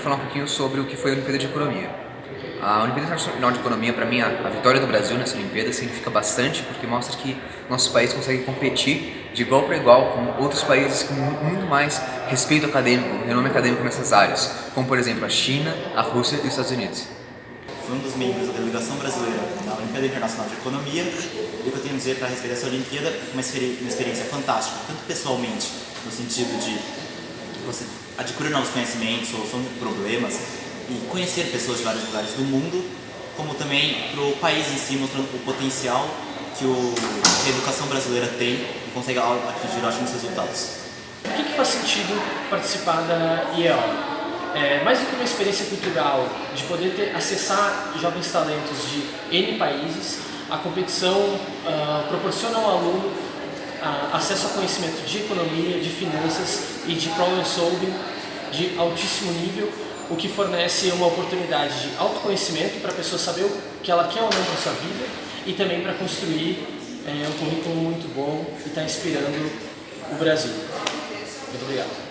falar um pouquinho sobre o que foi a Olimpíada de Economia. A Olimpíada Internacional de Economia, para mim, a, a, vitória do Brasil nessa Olimpíada significa bastante porque mostra que nosso país consegue competir de igual para igual com outros países com muito mais respeito acadêmico, renome acadêmico nessas áreas, como por exemplo a China, a Rússia e os Estados Unidos. Fui um dos membros da delegação brasileira na Olimpíada Internacional de Economia e o que eu tenho a dizer para respeito dessa Olimpíada uma experiência fantástica, tanto pessoalmente, no sentido de você adquirir novos conhecimentos, solução de problemas e conhecer pessoas de vários lugares do mundo, como também para o país em si, mostrando o potencial que, o, que a educação brasileira tem e consegue atingir ótimos resultados. Por que, que faz sentido participar da IEO? É, mais do que uma experiência cultural, de poder ter, acessar jovens talentos de N países, a competição uh, proporciona ao aluno acesso a conhecimento de economia, de finanças e de problem solving de altíssimo nível, o que fornece uma oportunidade de autoconhecimento para a pessoa saber o que ela quer ou não para sua vida e também para construir é, um currículo muito bom e estar tá inspirando o Brasil. Muito obrigado.